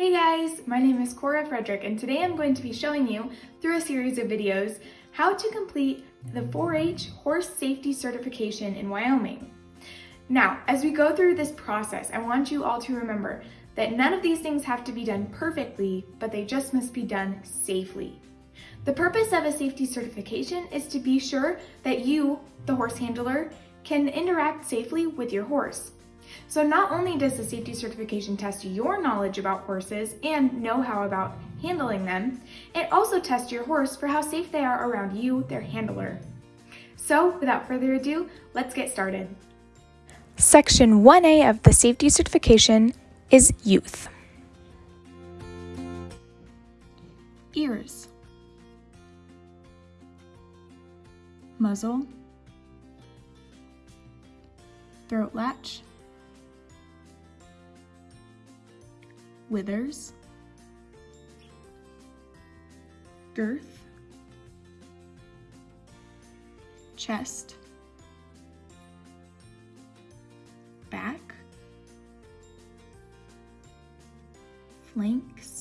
Hey guys, my name is Cora Frederick and today I'm going to be showing you, through a series of videos, how to complete the 4-H horse safety certification in Wyoming. Now, as we go through this process, I want you all to remember that none of these things have to be done perfectly, but they just must be done safely. The purpose of a safety certification is to be sure that you, the horse handler, can interact safely with your horse. So not only does the safety certification test your knowledge about horses and know-how about handling them, it also tests your horse for how safe they are around you, their handler. So without further ado, let's get started. Section 1A of the safety certification is youth. Ears. Muzzle. Throat latch. Withers, girth, chest, back, flanks,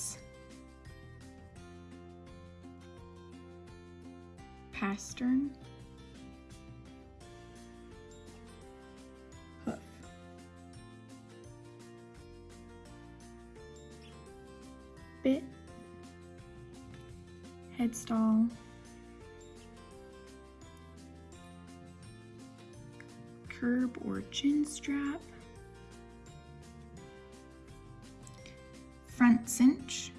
headstall, curb or chin strap, front cinch,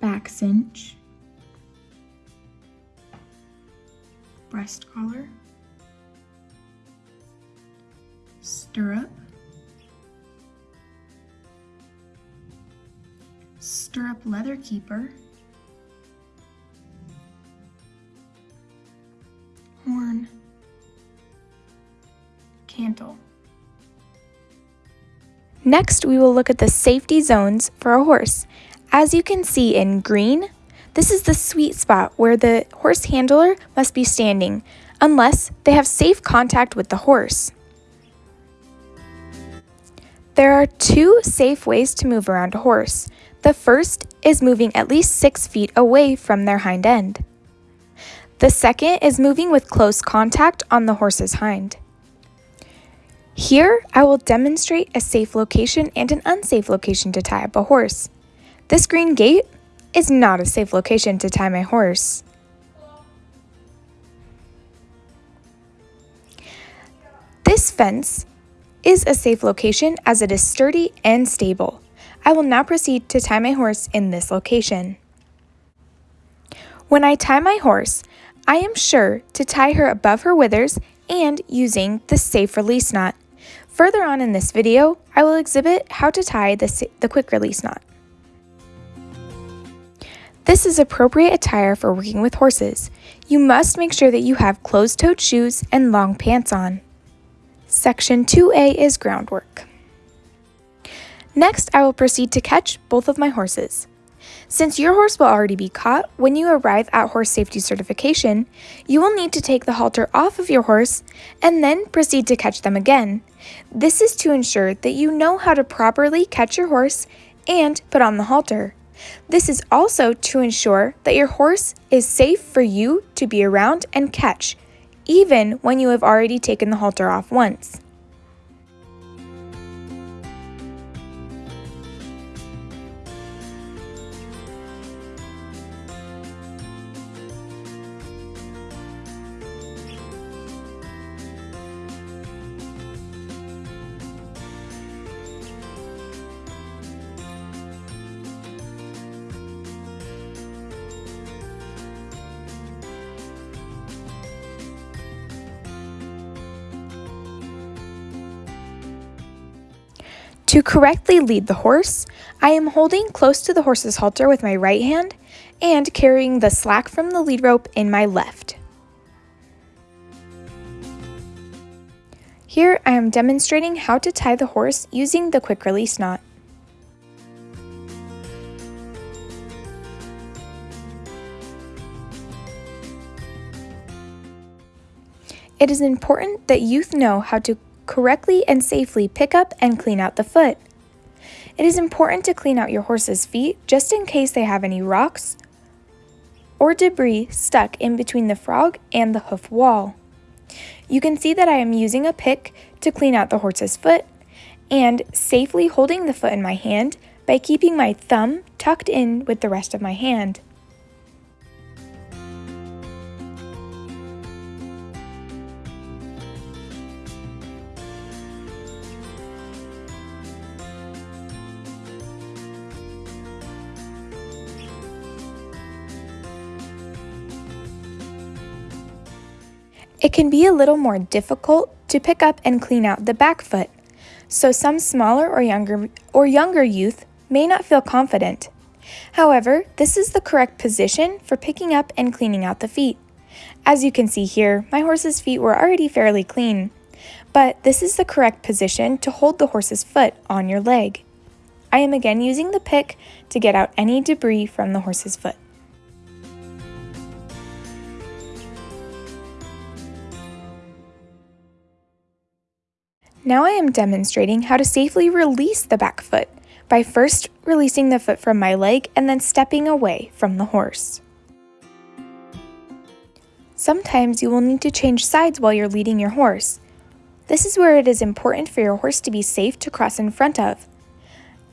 back cinch, breast collar, stirrup, stirrup leather keeper, cantle. Next, we will look at the safety zones for a horse. As you can see in green, this is the sweet spot where the horse handler must be standing, unless they have safe contact with the horse. There are two safe ways to move around a horse. The first is moving at least 6 feet away from their hind end. The second is moving with close contact on the horse's hind. Here, I will demonstrate a safe location and an unsafe location to tie up a horse. This green gate is not a safe location to tie my horse. This fence is a safe location as it is sturdy and stable. I will now proceed to tie my horse in this location. When I tie my horse, I am sure to tie her above her withers and using the safe release knot. Further on in this video, I will exhibit how to tie the, the quick release knot. This is appropriate attire for working with horses. You must make sure that you have closed-toed shoes and long pants on. Section 2A is groundwork. Next, I will proceed to catch both of my horses. Since your horse will already be caught when you arrive at horse safety certification, you will need to take the halter off of your horse and then proceed to catch them again. This is to ensure that you know how to properly catch your horse and put on the halter. This is also to ensure that your horse is safe for you to be around and catch, even when you have already taken the halter off once. To correctly lead the horse, I am holding close to the horse's halter with my right hand and carrying the slack from the lead rope in my left. Here I am demonstrating how to tie the horse using the quick release knot. It is important that youth know how to correctly and safely pick up and clean out the foot. It is important to clean out your horse's feet just in case they have any rocks or debris stuck in between the frog and the hoof wall. You can see that I am using a pick to clean out the horse's foot and safely holding the foot in my hand by keeping my thumb tucked in with the rest of my hand. It can be a little more difficult to pick up and clean out the back foot, so some smaller or younger or younger youth may not feel confident. However, this is the correct position for picking up and cleaning out the feet. As you can see here, my horse's feet were already fairly clean, but this is the correct position to hold the horse's foot on your leg. I am again using the pick to get out any debris from the horse's foot. Now I am demonstrating how to safely release the back foot by first releasing the foot from my leg and then stepping away from the horse. Sometimes you will need to change sides while you're leading your horse. This is where it is important for your horse to be safe to cross in front of.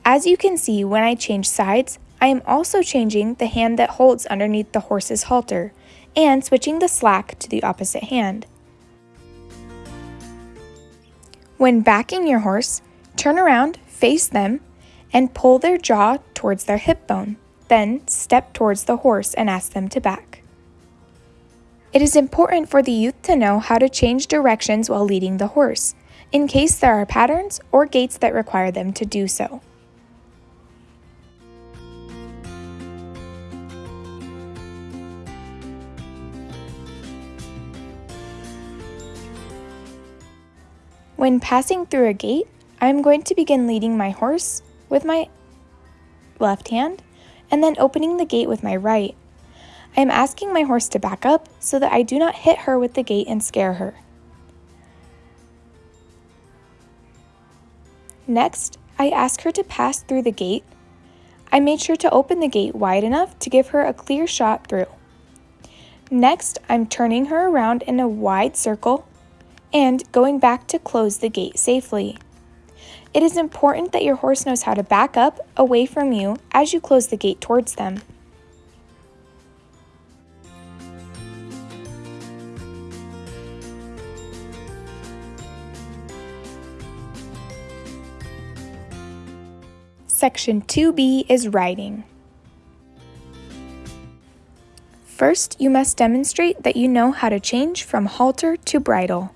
As you can see, when I change sides, I am also changing the hand that holds underneath the horse's halter and switching the slack to the opposite hand. When backing your horse, turn around, face them, and pull their jaw towards their hip bone. Then step towards the horse and ask them to back. It is important for the youth to know how to change directions while leading the horse, in case there are patterns or gaits that require them to do so. When passing through a gate, I am going to begin leading my horse with my left hand and then opening the gate with my right. I am asking my horse to back up so that I do not hit her with the gate and scare her. Next, I ask her to pass through the gate. I made sure to open the gate wide enough to give her a clear shot through. Next, I'm turning her around in a wide circle and going back to close the gate safely. It is important that your horse knows how to back up away from you as you close the gate towards them. Section 2B is riding. First, you must demonstrate that you know how to change from halter to bridle.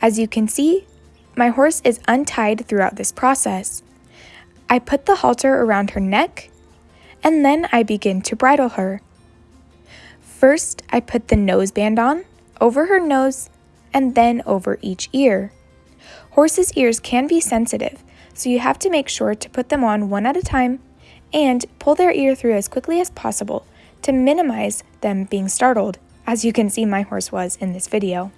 As you can see, my horse is untied throughout this process. I put the halter around her neck, and then I begin to bridle her. First, I put the noseband on, over her nose, and then over each ear. Horses' ears can be sensitive, so you have to make sure to put them on one at a time and pull their ear through as quickly as possible to minimize them being startled, as you can see my horse was in this video.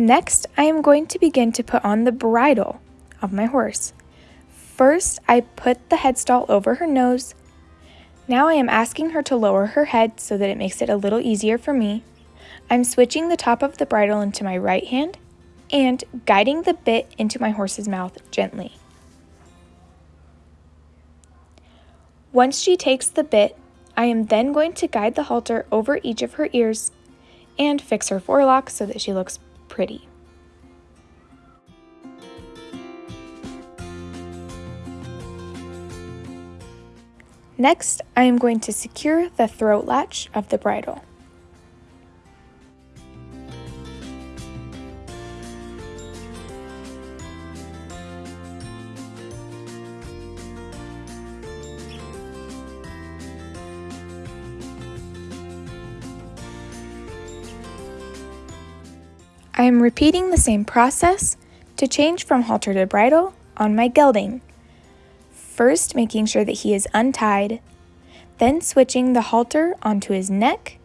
Next, I am going to begin to put on the bridle of my horse. First, I put the headstall over her nose. Now I am asking her to lower her head so that it makes it a little easier for me. I'm switching the top of the bridle into my right hand and guiding the bit into my horse's mouth gently. Once she takes the bit, I am then going to guide the halter over each of her ears and fix her forelock so that she looks pretty. Next, I am going to secure the throat latch of the bridle. I am repeating the same process to change from halter to bridle on my gelding. First, making sure that he is untied, then switching the halter onto his neck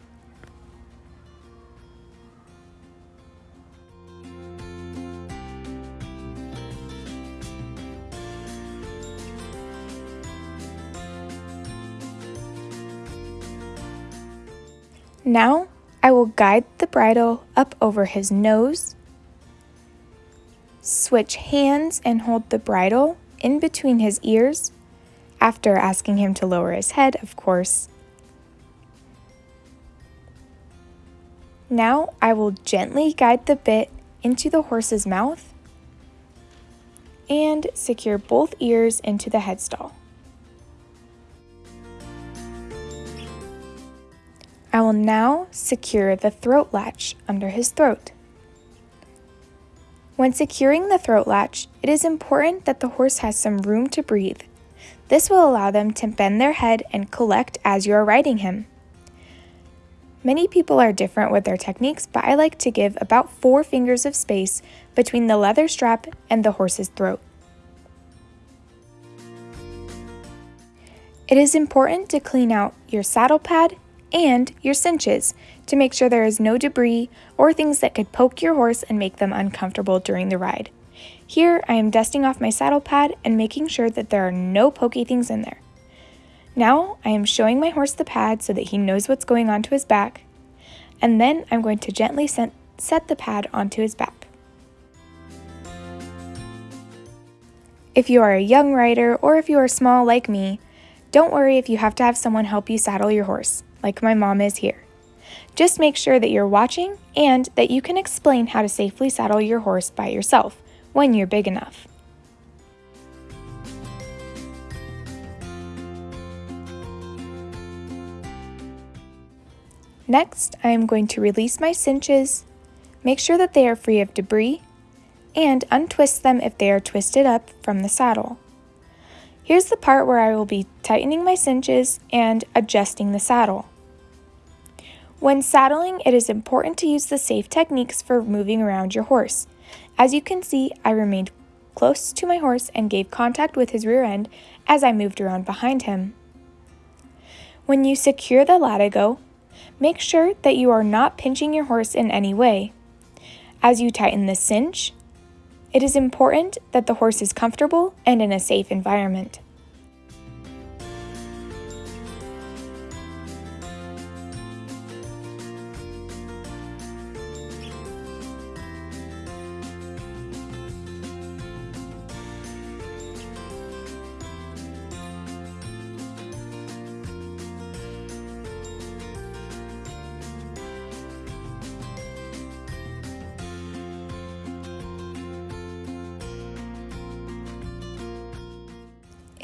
Now I will guide the bridle up over his nose, switch hands and hold the bridle in between his ears, after asking him to lower his head, of course. Now I will gently guide the bit into the horse's mouth and secure both ears into the headstall. I will now secure the throat latch under his throat. When securing the throat latch, it is important that the horse has some room to breathe. This will allow them to bend their head and collect as you are riding him. Many people are different with their techniques, but I like to give about four fingers of space between the leather strap and the horse's throat. It is important to clean out your saddle pad and your cinches to make sure there is no debris or things that could poke your horse and make them uncomfortable during the ride. Here, I am dusting off my saddle pad and making sure that there are no pokey things in there. Now, I am showing my horse the pad so that he knows what's going on to his back, and then I'm going to gently set, set the pad onto his back. If you are a young rider or if you are small like me, don't worry if you have to have someone help you saddle your horse like my mom is here. Just make sure that you're watching and that you can explain how to safely saddle your horse by yourself when you're big enough. Next, I am going to release my cinches, make sure that they are free of debris, and untwist them if they are twisted up from the saddle. Here's the part where I will be tightening my cinches and adjusting the saddle. When saddling, it is important to use the safe techniques for moving around your horse. As you can see, I remained close to my horse and gave contact with his rear end as I moved around behind him. When you secure the latigo, make sure that you are not pinching your horse in any way. As you tighten the cinch, it is important that the horse is comfortable and in a safe environment.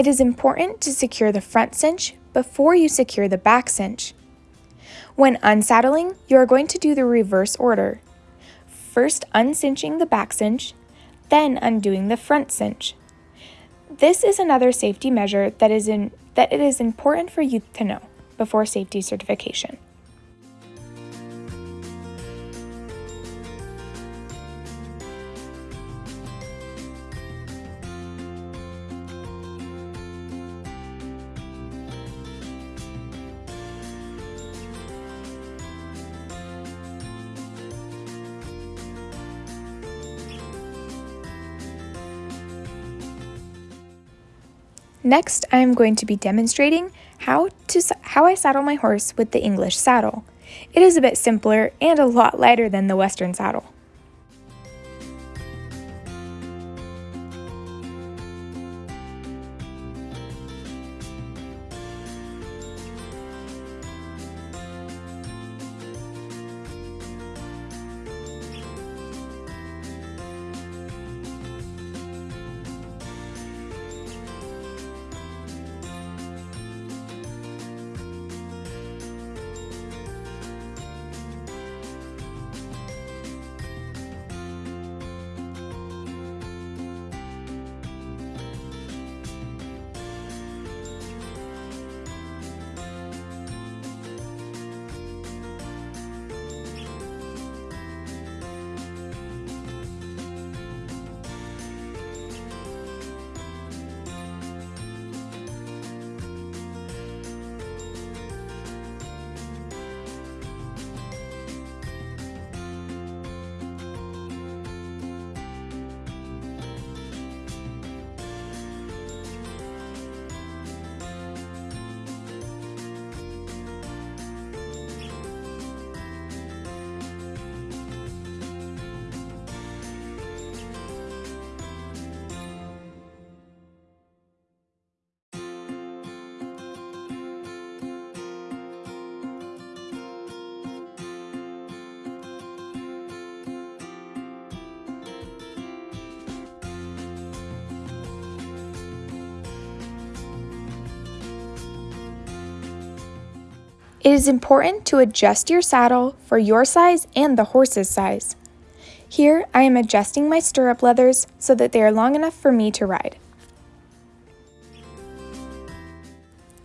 It is important to secure the front cinch before you secure the back cinch. When unsaddling, you are going to do the reverse order. First uncinching the back cinch, then undoing the front cinch. This is another safety measure that, is in, that it is important for you to know before safety certification. Next, I am going to be demonstrating how, to, how I saddle my horse with the English saddle. It is a bit simpler and a lot lighter than the Western saddle. It is important to adjust your saddle for your size and the horse's size. Here, I am adjusting my stirrup leathers so that they are long enough for me to ride.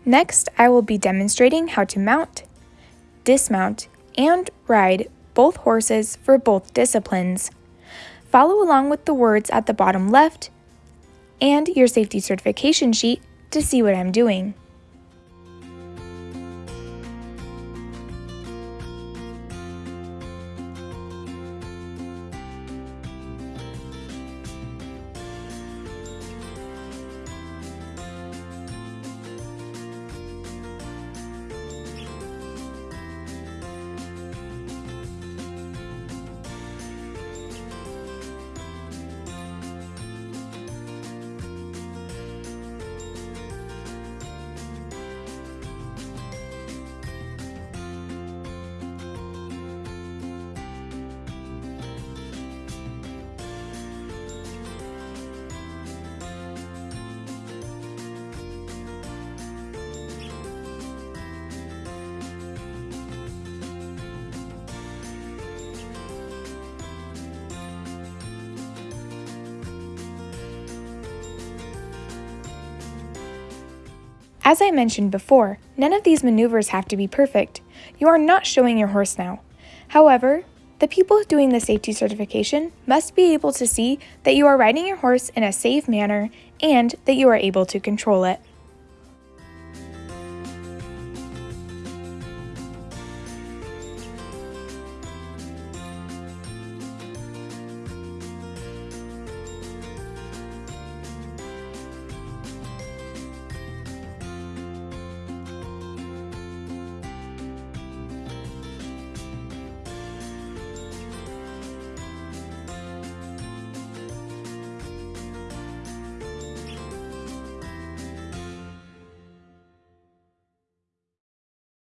Next, I will be demonstrating how to mount, dismount, and ride both horses for both disciplines. Follow along with the words at the bottom left and your safety certification sheet to see what I'm doing. As I mentioned before, none of these maneuvers have to be perfect. You are not showing your horse now. However, the people doing the safety certification must be able to see that you are riding your horse in a safe manner and that you are able to control it.